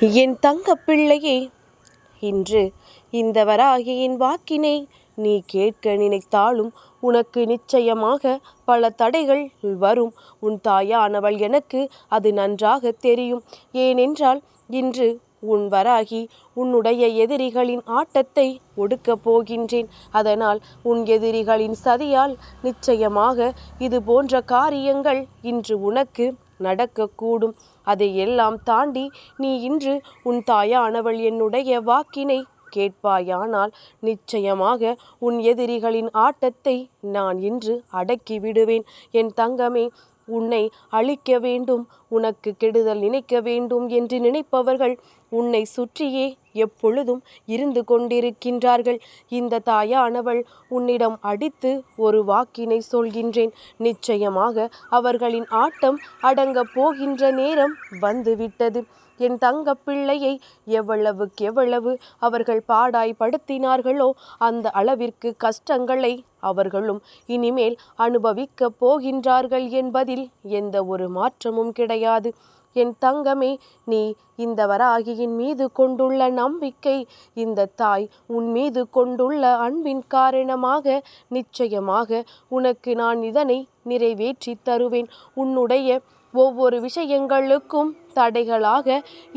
என் தங்க பிள்ளையே இன்று இந்த வராகியின் வாக்கினை நீ கேட்க நினைத்தாலும் உனக்கு நிச்சயமாக பல தடைகள் வரும். உன் தாயானவள் எனக்கு அது நன்றாக தெரியும். ஏனென்றால் இன்று உன் வராகி உன்னுடைய எதிரிகளின் ஆட்டத்தை ஒடுக்கப் போகின்றேன். அதனால் உன் எதிரிகளின் சதியால் நிச்சயமாக இது போன்ற காரியங்கள் இன்று உனக்கு நடக்கக்கூடும். அதை எல்லாம் தாண்டி நீ இன்று உன் தாயானவள் என்னுடைய வாக்கினை கேட்பாயானால் நிச்சயமாக உன் எதிரிகளின் ஆட்டத்தை நான் இன்று அடக்கி விடுவேன். என் தங்கமே உன்னை அழிக்க வேண்டும் உனக்கு கெடுதல் நினைக்க வேண்டும் என்று நினைப்பவர்கள் உன்னை சுற்றியே எப்பொழுதும் இருந்து கொண்டிருக்கின்றார்கள். இந்த தாயானவள் உன்னிடம் அடித்து ஒரு வாக்கினை சொல்கின்றேன். நிச்சயமாக அவர்களின் ஆட்டம் அடங்கப் போகின்ற நேரம் வந்துவிட்டது. என் தங்க பிள்ளையை எவ்வளவுக்கு எவ்வளவு அவர்கள் பாடாய் படுத்தினார்களோ அந்த அளவிற்கு கஷ்டங்களை அவர்களும் இனிமேல் அனுபவிக்கப் போகின்றார்கள் என்பதில் எந்த ஒரு மாற்றமும் கிடையாது. என் தங்கமே நீ இந்த வராகியின் மீது கொண்டுள்ள நம்பிக்கை இந்த தாய் உன் மீது கொண்டுள்ள அன்பின் காரணமாக நிச்சயமாக உனக்கு நான் இதனை நிறைவேற்றி தருவேன். உன்னுடைய ஒவ்வொரு விஷயங்களுக்கும் தடைகளாக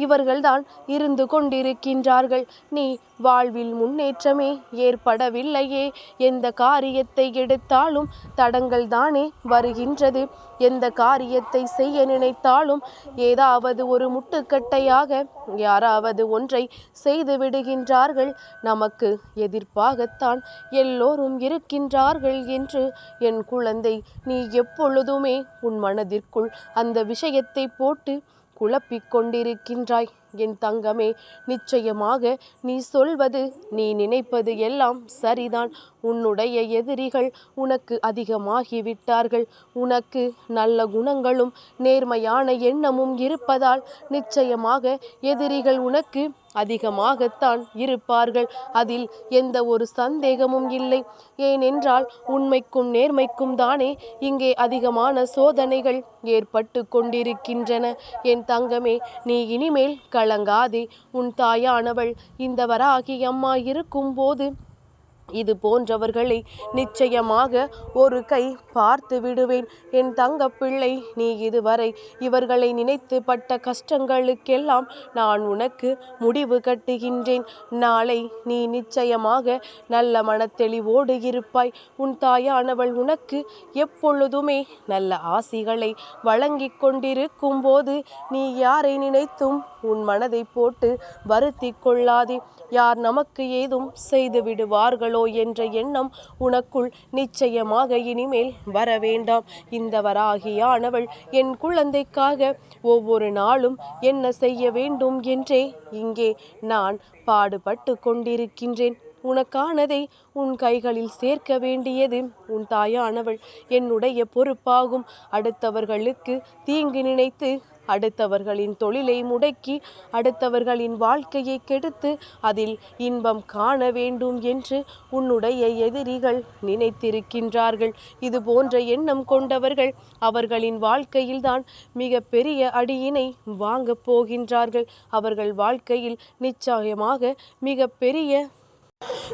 இவர்கள்தான் இருந்து கொண்டிருக்கின்றார்கள். நீ வாழ்வில் முன்னேற்றமே ஏற்படவில்லையே. எந்த காரியத்தை எடுத்தாலும் தடங்கள் தானே வருகின்றது. எந்த காரியத்தை செய்ய நினைத்தாலும் ஏதாவது ஒரு முட்டுக்கட்டையாக யாராவது ஒன்றை செய்து விடுகின்றார்கள். நமக்கு எதிர்ப்பாகத்தான் எல்லோரும் இருக்கின்றார்கள் என்று என் குழந்தை நீ எப்பொழுதுமே உன் மனதிற்குள் அந்த விஷயத்தை போட்டு குழப்பிக் கொண்டிருக்கின்றாய். என் தங்கமே நிச்சயமாக நீ சொல்வது நீ நினைப்பது எல்லாம் சரிதான். உன்னுடைய எதிரிகள் உனக்கு அதிகமாகிவிட்டார்கள். உனக்கு நல்ல குணங்களும் நேர்மையான எண்ணமும் இருப்பதால் நிச்சயமாக எதிரிகள் உனக்கு அதிகமாகத்தான் இருப்பார்கள். அதில் எந்த ஒரு சந்தேகமும் இல்லை. ஏனென்றால் உண்மைக்கும் நேர்மைக்கும் தானே இங்கே அதிகமான சோதனைகள் ஏற்பட்டு கொண்டிருக்கின்றன. என் தங்கமே நீ இனிமேல் கலங்காதே உன் தாயானவள் இந்த வராகி அம்மா இருக்கும்போது இது போன்றவர்களை நிச்சயமாக ஒரு கை பார்த்து விடுவேன். என் தங்க பிள்ளை நீ இதுவரை இவர்களை நினைத்து பட்ட கஷ்டங்களுக்கெல்லாம் நான் உனக்கு முடிவு கட்டுகின்றேன். நாளை நீ நிச்சயமாக நல்ல மனத்தெளிவோடு இருப்பாய். உன் தாயானவள் உனக்கு எப்பொழுதுமே நல்ல ஆசிகளை வழங்கி கொண்டிருக்கும் போது நீ யாரை நினைத்தும் உன் மனதை போட்டு வருத்தி கொள்ளாதே. யார் நமக்கு ஏதும் செய்து விடுவார்களோ என்ற எண்ணம் உனக்குள் நிச்சயமாக இனிமேல் வர வேண்டாம். இந்த வராகியானவள் என் குழந்தைக்காக ஒவ்வொரு நாளும் என்ன செய்ய வேண்டும் என்றே இங்கே நான் பாடுபட்டு கொண்டிருக்கின்றேன். உனக்கானதை உன் கைகளில் சேர்க்க வேண்டியது உன் தாயானவள் என்னுடைய பொறுப்பாகும். அடுத்தவர்களுக்கு தீங்கு நினைத்து அடுத்தவர்களின் தொழிலை முடக்கி அடுத்தவர்களின் வாழ்க்கையை கெடுத்து அதில் இன்பம் காண வேண்டும் என்று உன்னுடைய எதிரிகள் நினைத்திருக்கின்றார்கள். இது போன்ற எண்ணம் கொண்டவர்கள் அவர்களின் வாழ்க்கையில்தான் மிக பெரிய அடியினை வாங்கப் போகின்றார்கள். அவர்கள் வாழ்க்கையில் நிச்சயமாக மிக பெரிய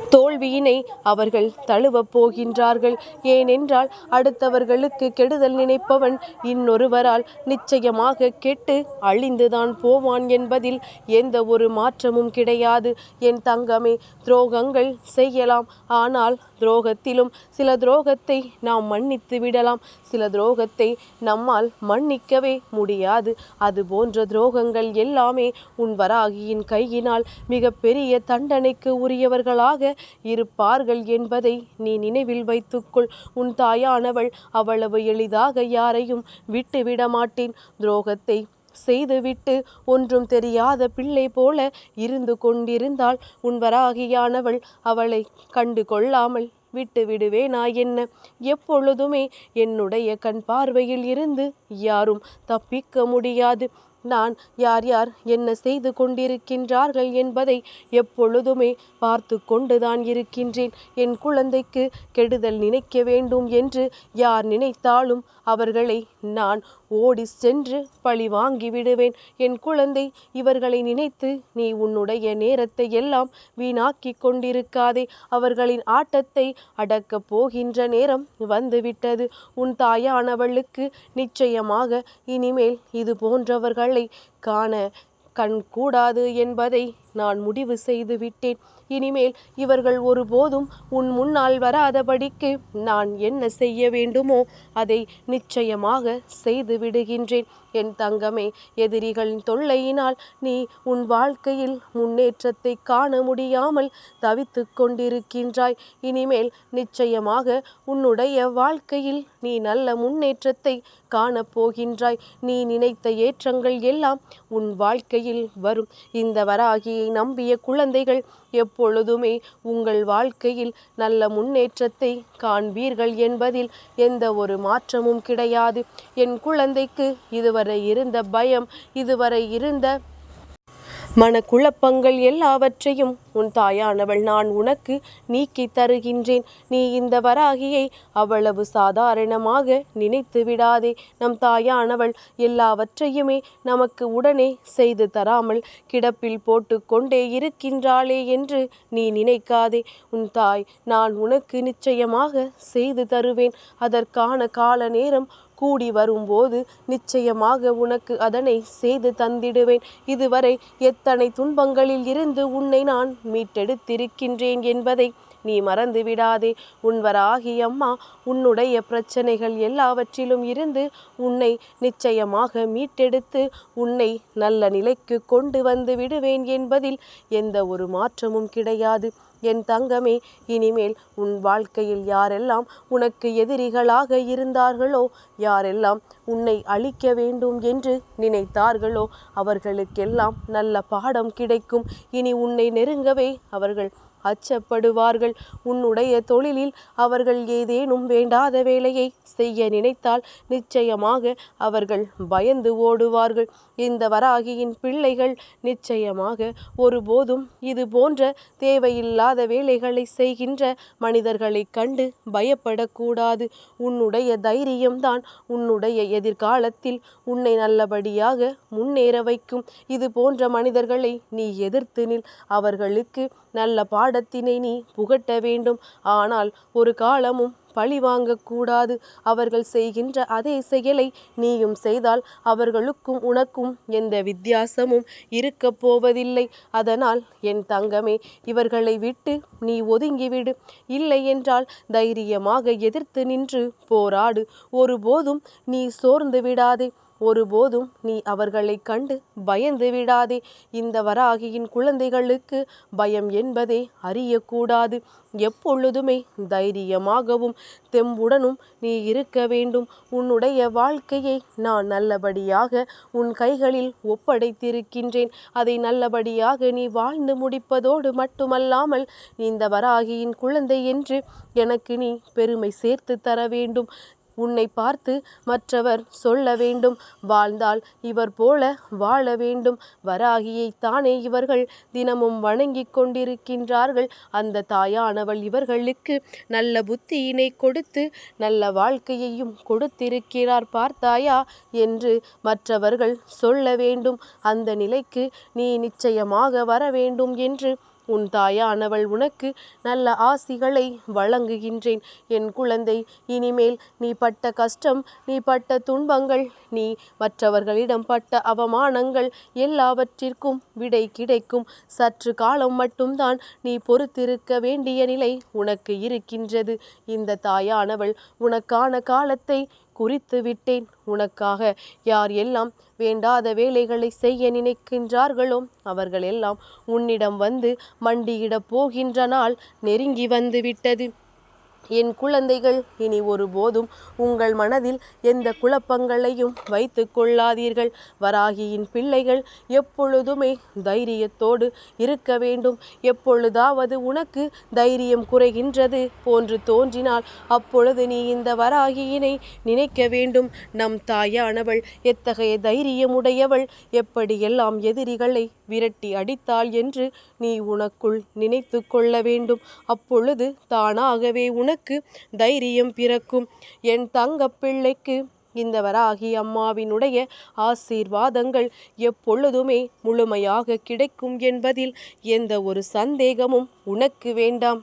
தோல்வியினை அவர்கள் தழுவப் போகின்றார்கள். ஏனென்றால் அடுத்தவர்களுக்கு கெடுதல் நினைப்பவன் இன்னொருவரால் நிச்சயமாக கெட்டு அழிந்துதான் போவான் என்பதில் எந்த ஒரு மாற்றமும் கிடையாது. என் தங்கமே துரோகங்கள் செய்யலாம். ஆனால் துரோகத்திலும் சில துரோகத்தை நாம் மன்னித்து விடலாம். சில துரோகத்தை நம்மால் மன்னிக்கவே முடியாது. அது போன்ற துரோகங்கள் எல்லாமே உன் வராகியின் கையினால் மிக பெரிய தண்டனைக்கு உரியவர்களாக இருப்பார்கள் என்பதை நீ நினைவில் வைத்துக்கொள். உன் தாயானவள் அவ்வளவு எளிதாக யாரையும் விட்டுவிட மாட்டேன் துரோகத்தை செய்துவிட்டு ஒன்றும் தெரியாத பிள்ளை போல இருந்து கொண்டிருந்தால் உன்வராகியானவள் அவளை கண்டு கொள்ளாமல் விட்டு விடுவேனா என்ன? எப்பொழுதுமே என்னுடைய கண் பார்வையில் இருந்து யாரும் தப்பிக்க முடியாது. நான் யார் யார் என்ன செய்து கொண்டிருக்கின்றார்கள் என்பதை எப்பொழுதுமே பார்த்து கொண்டுதான் இருக்கின்றேன். என் குழந்தைக்கு கெடுதல் நினைக்க வேண்டும் என்று யார் நினைத்தாலும் அவர்களை நான் ஓடி சென்று பழி வாங்கி விடுவேன். என் குழந்தை இவர்களை நினைத்து நீ உன்னுடைய நேரத்தை எல்லாம் வீணாக்கி கொண்டிருக்காதே. அவர்களின் ஆட்டத்தை அடக்கப் போகின்ற நேரம் வந்துவிட்டது. உன் தாயானவளுக்கு நிச்சயமாக இனிமேல் இது போன்றவர்களை காண கண் கூடாது என்பதை நான் முடிவு செய்து விட்டேன் இனிமேல் இவர்கள் ஒருபோதும் உன் முன்னால் வராதபடிக்கு நான் என்ன செய்ய வேண்டுமோ அதை நிச்சயமாக செய்து விடுகின்றேன். என் தங்கமே எதிரிகளின் தொல்லையினால் நீ உன் வாழ்க்கையில் முன்னேற்றத்தை காண முடியாமல் தவித்து கொண்டிருக்கின்றாய். இனிமேல் நிச்சயமாக உன்னுடைய வாழ்க்கையில் நீ நல்ல முன்னேற்றத்தை காணப்போகின்றாய் நீ நினைத்த ஏற்றங்கள் எல்லாம் உன் வாழ்க்கையில் வரும். இந்த வராகியை நம்பிய குழந்தைகள் எப் எப்பொழுதுமே உங்கள் வாழ்க்கையில் நல்ல முன்னேற்றத்தை காண்பீர்கள் என்பதில் எந்த ஒரு மாற்றமும் கிடையாது. என் குழந்தைக்கு இதுவரை இருந்த பயம் இதுவரை இருந்த மனக்குழப்பங்கள் எல்லாவற்றையும் உன் தாயானவள் நான் உனக்கு நீக்கி தருகின்றேன். நீ இந்த வராகியை அவ்வளவு சாதாரணமாக நினைத்து விடாதே. நம் தாயானவள் எல்லாவற்றையுமே நமக்கு உடனே செய்து தராமல் கிடப்பில் போட்டு கொண்டே இருக்கின்றாளே என்று நீ நினைக்காதே. உன் தாய் நான் உனக்கு நிச்சயமாக செய்து தருவேன். அதற்கான கால நேரம் கூடி வரும்போது நிச்சயமாக உனக்கு அதனை செய்து தந்திடுவேன். இதுவரை எத்தனை துன்பங்களில் இருந்து உன்னை நான் மீட்டெடுத்திருக்கின்றேன் என்பதை நீ மறந்து விடாதே உன்வராகி அம்மா உன்னுடைய பிரச்சனைகள் எல்லாவற்றிலும் இருந்து உன்னை நிச்சயமாக மீட்டெடுத்து உன்னை நல்ல நிலைக்கு கொண்டு வந்து விடுவேன் என்பதில் எந்த ஒரு மாற்றமும் கிடையாது. என் தங்கமே இனிமேல் உன் வாழ்க்கையில் யாரெல்லாம் உனக்கு எதிரிகளாக இருந்தார்களோ யாரெல்லாம் உன்னை அழிக்க வேண்டும் என்று நினைத்தார்களோ அவர்களுக்கெல்லாம் நல்ல பாடம் கிடைக்கும். இனி உன்னை நெருங்கவே அவர்கள் அச்சப்படுவார்கள். உன்னுடைய தொழிலில் அவர்கள் ஏதேனும் வேண்டாத வேலையை செய்ய நினைத்தால் நிச்சயமாக அவர்கள் பயந்து ஓடுவார்கள். இந்த வராகியின் பிள்ளைகள் நிச்சயமாக ஒருபோதும் இது போன்ற தேவையில்லாத வேலைகளை செய்கின்ற மனிதர்களை கண்டு பயப்படக்கூடாது. உன்னுடைய தைரியம்தான் உன்னுடைய எதிர்காலத்தில் உன்னை நல்லபடியாக முன்னேற வைக்கும். இது போன்ற மனிதர்களை நீ எதிர்த்து நில். அவர்களுக்கு நல்ல பாட பாடத்தினை நீ புகட்ட வேண்டும். ஆனால் ஒரு காலமும் பழி வாங்கக்கூடாது அவர்கள் செய்கின்ற அதே செயலை நீயும் செய்தால் அவர்களுக்கும் உனக்கும் எந்த வித்தியாசமும் இருக்கப் போவதில்லை. அதனால் என் தங்கமே இவர்களை விட்டு நீ ஒதுங்கிவிடு. இல்லை என்றால் தைரியமாக எதிர்த்து நின்று போராடு. ஒருபோதும் நீ சோர்ந்து விடாதே. ஒருபோதும் நீ அவர்களைக் கண்டு பயந்து விடாதே. இந்த வராகியின் குழந்தைகளுக்கு பயம் என்பதே அறியக்கூடாது. எப்பொழுதுமே தைரியமாகவும் தெம்புடனும் நீ இருக்க வேண்டும். உன்னுடைய வாழ்க்கையை நான் நல்லபடியாக உன் கைகளில் ஒப்படைத்திருக்கின்றேன். அதை நல்லபடியாக நீ வாழ்ந்து முடிப்பதோடு மட்டுமல்லாமல் இந்த வராகியின் குழந்தை என்று எனக்கு நீ பெருமை சேர்த்து தர வேண்டும். உன்னை பார்த்து மற்றவர் சொல்ல வேண்டும். வாழ்ந்தால் இவர் போல வாழ வேண்டும். வராகியை தானே இவர்கள் தினமும் வணங்கி கொண்டிருக்கின்றார்கள். அந்த தாயானவள் இவர்களுக்கு நல்ல புத்தியினை கொடுத்து நல்ல வாழ்க்கையையும் கொடுத்திருக்கிறார் பார்த்தாயா என்று மற்றவர்கள் சொல்ல வேண்டும். அந்த நிலைக்கு நீ நிச்சயமாக வர வேண்டும் என்று உன் தாயானவள் உனக்கு நல்ல ஆசிகளை வழங்குகின்றேன். என் குழந்தை இனிமேல் நீ பட்ட கஷ்டம் நீ பட்ட துன்பங்கள் நீ மற்றவர்களிடம் பட்ட அவமானங்கள் எல்லாவற்றிற்கும் விடை கிடைக்கும். சற்று காலம் மட்டும்தான் நீ பொறுத்திருக்க வேண்டிய நிலை உனக்கு இருக்கின்றது. இந்த தாயானவள் உனக்கான காலத்தை குறித்து விட்டேன். உனக்காக யார் எல்லாம் வேண்டாத வேலைகளை செய்ய நினைக்கின்றார்களோ அவர்கள் எல்லாம் உன்னிடம் வந்து மண்டியிடப் போகின்ற நாள் நெருங்கி வந்து விட்டது. என் குழந்தைகள் இனி ஒருபோதும் உங்கள் மனதில் எந்த குழப்பங்களையும் வைத்து கொள்ளாதீர்கள். வராகியின் பிள்ளைகள் எப்பொழுதுமே தைரியத்தோடு இருக்க வேண்டும். எப்பொழுதாவது உனக்கு தைரியம் குறைகின்றது போன்று தோன்றினால் அப்பொழுது நீ இந்த வராகியினை நினைக்க வேண்டும். நம் தாயானவள் எத்தகைய தைரியமுடையவள்? எப்படியெல்லாம் எதிரிகளை விரட்டி அடித்தாள் என்று நீ உனக்குள் நினைத்து கொள்ள வேண்டும். அப்பொழுது தானாகவே உனக்கு உனக்கு தைரியம் பிறக்கும். என் தங்க பிள்ளைக்கு இந்த வராகி அம்மாவினுடைய ஆசீர்வாதங்கள் எப்பொழுதுமே முழுமையாக கிடைக்கும் என்பதில் எந்த ஒரு சந்தேகமும் உனக்கு வேண்டாம்.